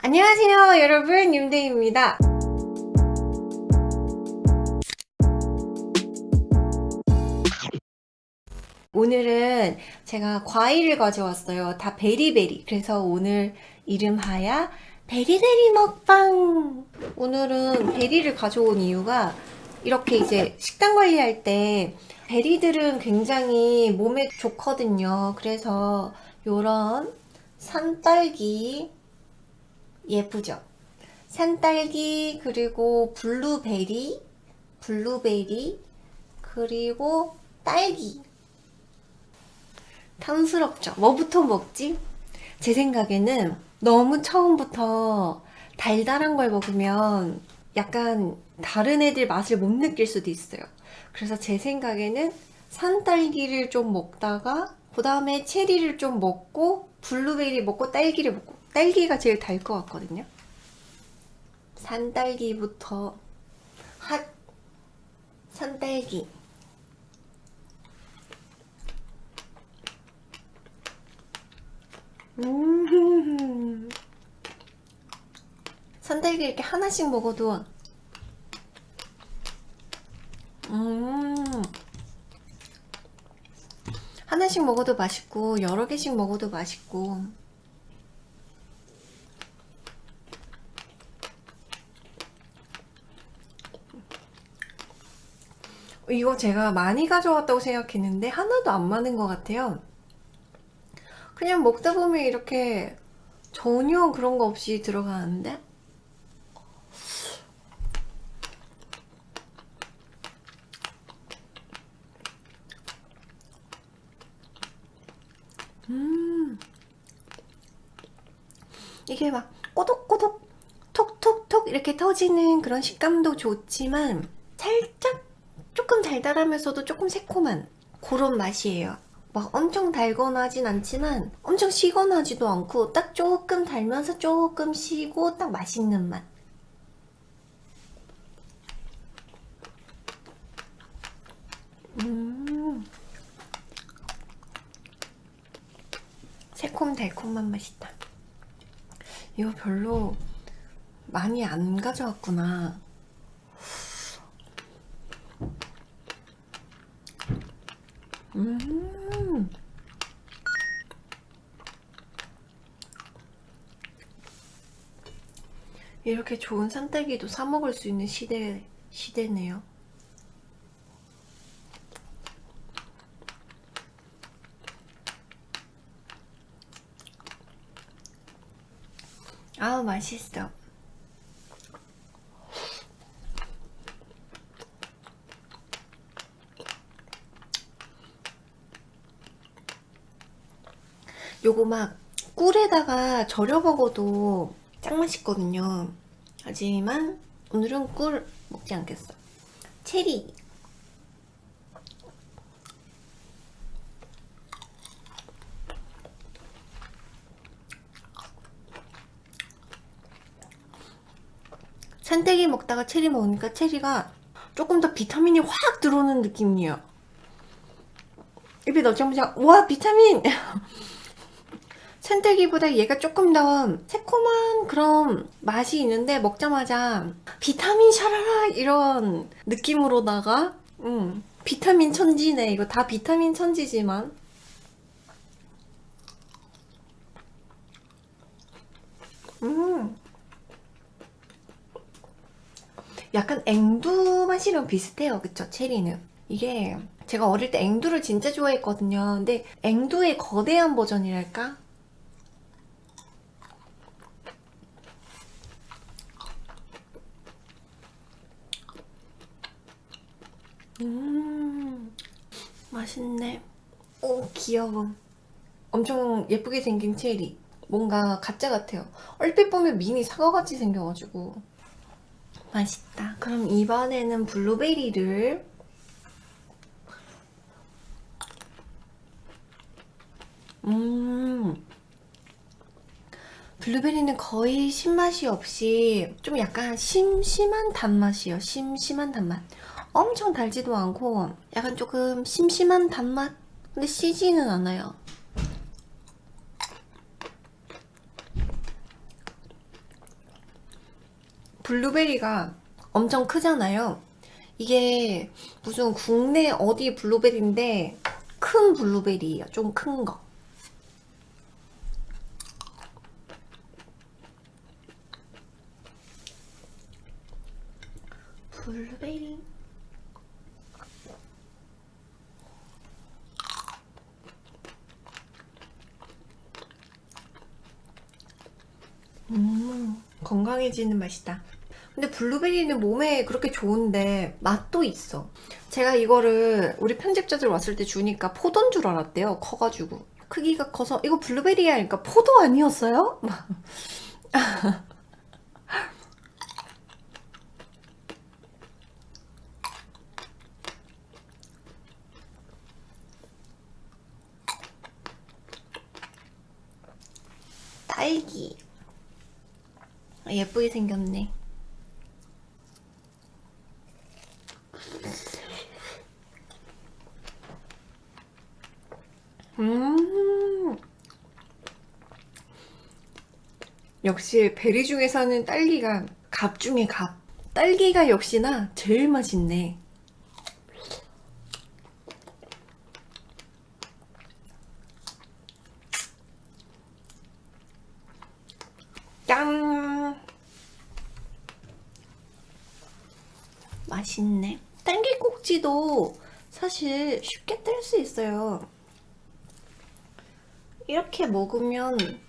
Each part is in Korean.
안녕하세요 여러분. 윤대입니다. 오늘은 제가 과일을 가져왔어요. 다 베리베리. 그래서 오늘 이름하여 베리베리 먹방. 오늘은 베리를 가져온 이유가 이렇게 이제 식단 관리할 때 베리들은 굉장히 몸에 좋거든요. 그래서 요런 산딸기 예쁘죠? 산딸기 그리고 블루베리 블루베리 그리고 딸기 탐스럽죠? 뭐부터 먹지? 제 생각에는 너무 처음부터 달달한 걸 먹으면 약간 다른 애들 맛을 못 느낄 수도 있어요 그래서 제 생각에는 산딸기를 좀 먹다가 그 다음에 체리를 좀 먹고 블루베리 먹고 딸기를 먹고 딸기가 제일 달 것 같거든요. 산딸기부터 핫 산딸기. 음. 산딸기 이렇게 하나씩 먹어도 음 하나씩 먹어도 맛있고 여러 개씩 먹어도 맛있고. 이거 제가 많이 가져왔다고 생각했는데 하나도 안 많은 것 같아요. 그냥 먹다 보면 이렇게 전혀 그런 거 없이 들어가는데 음. 이게 막 꼬독꼬독 톡톡톡 이렇게 터지는 그런 식감도 좋지만 살짝 조금 달달하면서도 조금 새콤한 그런 맛이에요. 막 엄청 달거나 하진 않지만 엄청 시거나 하지도 않고 딱 조금 달면서 조금 시고 딱 맛있는 맛 음. 새콤달콤한 맛이다. 이거 별로 많이 안 가져왔구나. 음. 이렇게 좋은 산딸기도 사 먹을 수 있는 시대 시대네요. 아우 맛있어. 요거 막 꿀에다가 절여 먹어도 짱 맛있거든요. 하지만 오늘은 꿀 먹지 않겠어. 체리 산딸기 먹다가 체리 먹으니까 체리가 조금 더 비타민이 확 들어오는 느낌이에요. 입에 넣자마자 와 비타민! 산딸기보다 얘가 조금 더 새콤한 그런 맛이 있는데 먹자마자 비타민 샤라라 이런 느낌으로다가 음, 비타민 천지네. 이거 다 비타민 천지지만. 음 약간 앵두 맛이랑 비슷해요. 그쵸? 체리는. 이게 제가 어릴 때 앵두를 진짜 좋아했거든요. 근데 앵두의 거대한 버전이랄까? 음 맛있네. 오 귀여워. 엄청 예쁘게 생긴 체리. 뭔가 가짜 같아요. 얼핏 보면 미니 사과같이 생겨가지고 맛있다. 그럼 이번에는 블루베리를 음. 블루베리는 거의 신맛이 없이 좀 약간 심심한 단맛이에요. 심심한 단맛. 엄청 달지도 않고 약간 조금 심심한 단맛? 근데 시지는 않아요 블루베리가 엄청 크잖아요. 이게 무슨 국내 어디 블루베리인데 큰 블루베리예요. 좀 큰 거. 블루베리. 음, 건강해지는 맛이다. 근데 블루베리는 몸에 그렇게 좋은데 맛도 있어. 제가 이거를 우리 편집자들 왔을 때 주니까 포도인 줄 알았대요. 커가지고. 크기가 커서 이거 블루베리야 하니까 포도 아니었어요? 막. 딸기. 예쁘게 생겼네. 역시 베리 중에서는 딸기가 갑 중에 갑. 딸기가 역시나 제일 맛있네. 짠! 맛있네. 딸기 꼭지도 사실 쉽게 뗄 수 있어요. 이렇게 먹으면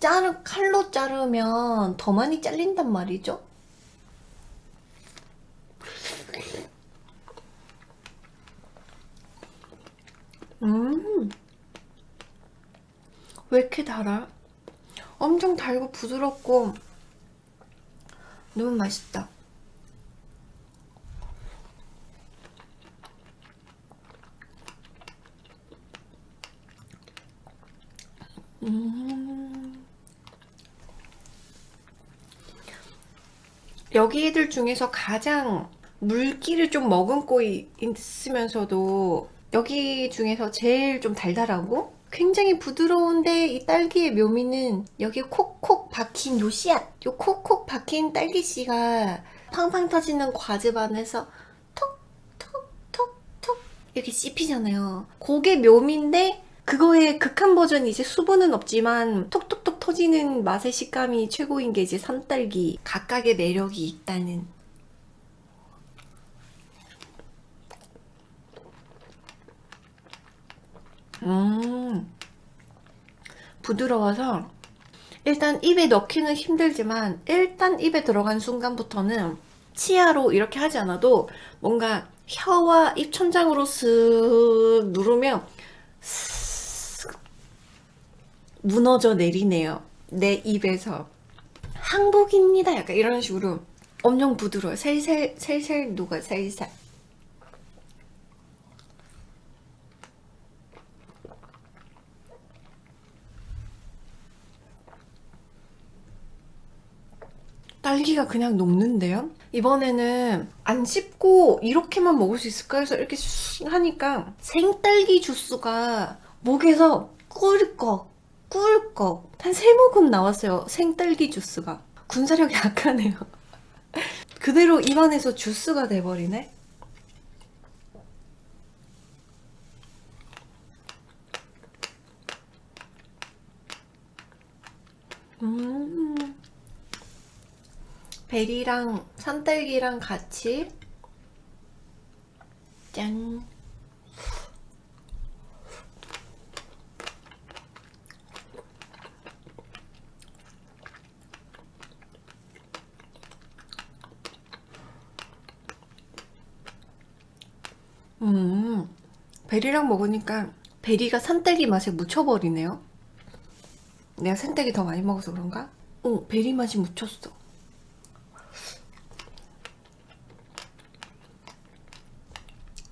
자르, 칼로 자르면 더 많이 잘린단 말이죠. 음, 왜 이렇게 달아? 엄청 달고 부드럽고 너무 맛있다. 음. 여기 애들 중에서 가장 물기를 좀 머금고 이- 있으면서도 여기 중에서 제일 좀 달달하고 굉장히 부드러운데 이 딸기의 묘미는 여기 콕콕 박힌 요 씨앗 요 콕콕 박힌 딸기씨가 팡팡 터지는 과즙 안에서 톡톡톡톡 이렇게 씹히잖아요. 그게 묘미인데 그거의 극한 버전이 이제 수분은 없지만 톡톡톡 터지는 맛의 식감이 최고인 게 이제 산딸기 각각의 매력이 있다는. 음 부드러워서 일단 입에 넣기는 힘들지만 일단 입에 들어간 순간부터는 치아로 이렇게 하지 않아도 뭔가 혀와 입천장으로 쓱 누르면 쓱 무너져 내리네요. 내 입에서. 항복입니다. 약간 이런 식으로 엄청 부드러워요. 살살, 살살 녹아, 살살. 딸기가 그냥 녹는데요? 이번에는 안 씹고 이렇게만 먹을 수 있을까 해서 이렇게 슉 하니까 생딸기 주스가 목에서 꿀꺽 꿀꺽 한 세 모금 나왔어요 생딸기 주스가. 군사력이 약하네요. 그대로 입안에서 주스가 돼버리네? 음. 베리랑 산딸기랑 같이 짠 음, 베리랑 먹으니까 베리가 산딸기 맛에 묻혀버리네요. 내가 산딸기 더 많이 먹어서 그런가? 어, 베리 맛이 묻혔어.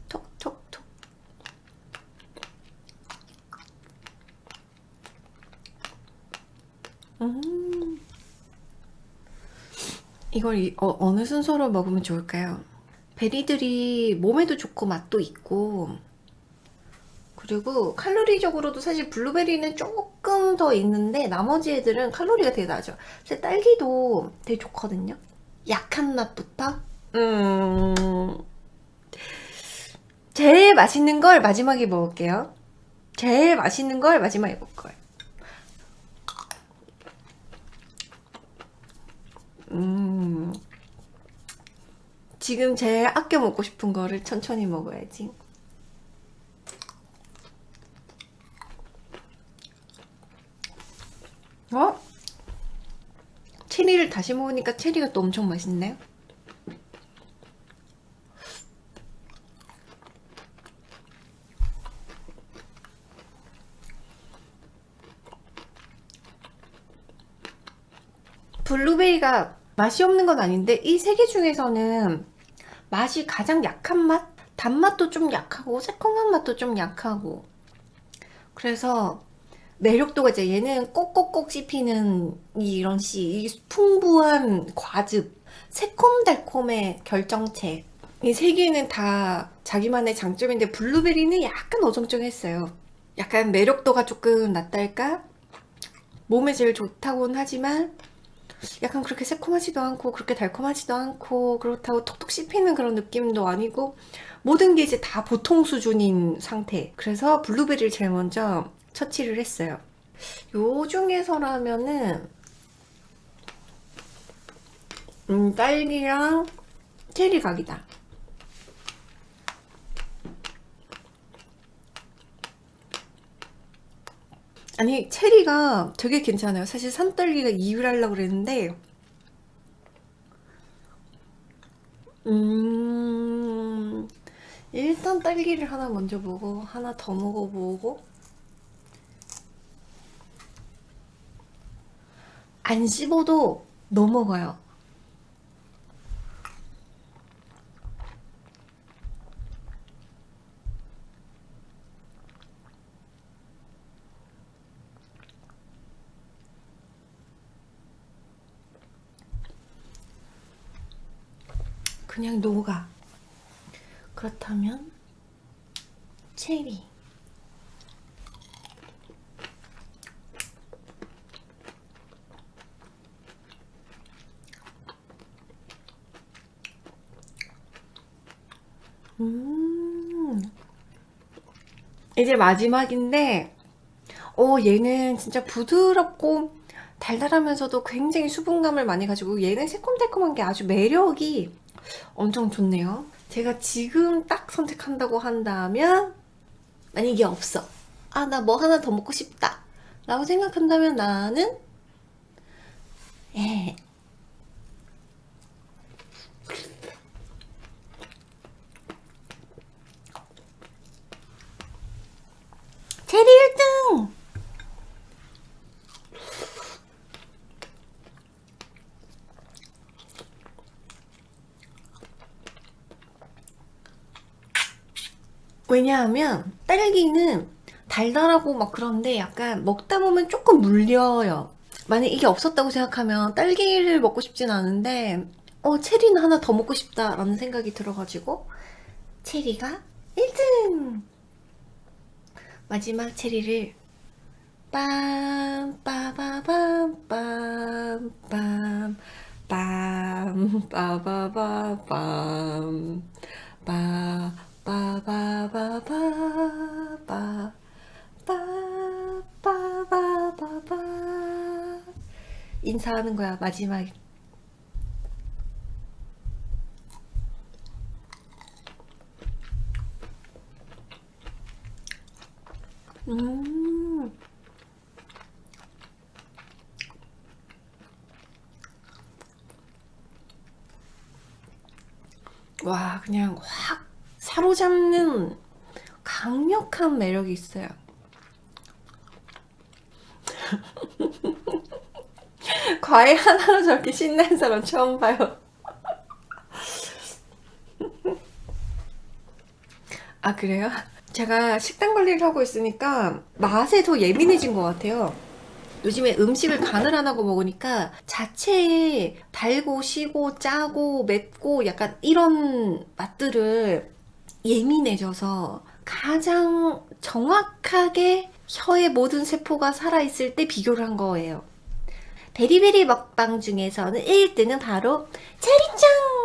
톡톡톡. 음. 이걸 이- 어, 어느 순서로 먹으면 좋을까요? 베리들이 몸에도 좋고 맛도 있고 그리고 칼로리적으로도 사실 블루베리는 조금 더 있는데 나머지 애들은 칼로리가 되게 낮아. 사실 딸기도 되게 좋거든요. 약한 맛부터 음 제일 맛있는 걸 마지막에 먹을게요 제일 맛있는 걸 마지막에 먹을 거예요 음 지금 제일 아껴 먹고 싶은 거를 천천히 먹어야지 어? 체리를 다시 먹으니까 체리가 또 엄청 맛있네요 블루베리가 맛이 없는 건 아닌데 이 세 개 중에서는 맛이 가장 약한 맛? 단맛도 좀 약하고 새콤한 맛도 좀 약하고 그래서 매력도가 이제 얘는 꼭꼭꼭 씹히는 이런 씨, 이 풍부한 과즙, 새콤달콤의 결정체. 이 세 개는 다 자기만의 장점인데 블루베리는 약간 어정쩡했어요. 약간 매력도가 조금 낮달까? 몸에 제일 좋다고는 하지만 약간 그렇게 새콤하지도 않고 그렇게 달콤하지도 않고 그렇다고 톡톡 씹히는 그런 느낌도 아니고 모든 게 이제 다 보통 수준인 상태. 그래서 블루베리를 제일 먼저 처치를 했어요. 요 중에서라면은 음, 딸기랑 체리 각이다. 아니 체리가 되게 괜찮아요. 사실 산딸기가 2위를 하려고 그랬는데 음 일단 딸기를 하나 먼저 보고 하나 더 먹어보고 안 씹어도 넘어가요. 그냥 녹아. 그렇다면 체리 음. 이제 마지막인데 어 얘는 진짜 부드럽고 달달하면서도 굉장히 수분감을 많이 가지고 얘는 새콤달콤한 게 아주 매력이 엄청 좋네요. 제가 지금 딱 선택한다고 한다면 만약에 없어. 아 나 뭐 하나 더 먹고 싶다. 라고 생각한다면 나는 예. 체리 1등! 왜냐하면 딸기는 달달하고 막 그런데 약간 먹다 보면 조금 물려요. 만약 이게 없었다고 생각하면 딸기를 먹고 싶진 않은데 어 체리는 하나 더 먹고 싶다 라는 생각이 들어가지고 체리가 1등! 마지막 체리를 빰 빠바밤 빰빰 빰 빠바바밤 빠 빠바바바바 빠바바바바 인사하는 거야 마지막 음. 와 그냥 확 강력한 매력이 있어요. 과일 하나로 저렇게 신나는 사람 처음 봐요. 아 그래요? 제가 식단 관리를 하고 있으니까 맛에 더 예민해진 것 같아요. 요즘에 음식을 간을 안 하고 먹으니까 자체에 달고 시고 짜고 맵고 약간 이런 맛들을 예민해져서 가장 정확하게 혀의 모든 세포가 살아있을 때 비교를 한 거예요 베리베리 먹방 중에서는 1등은 바로 체리짱!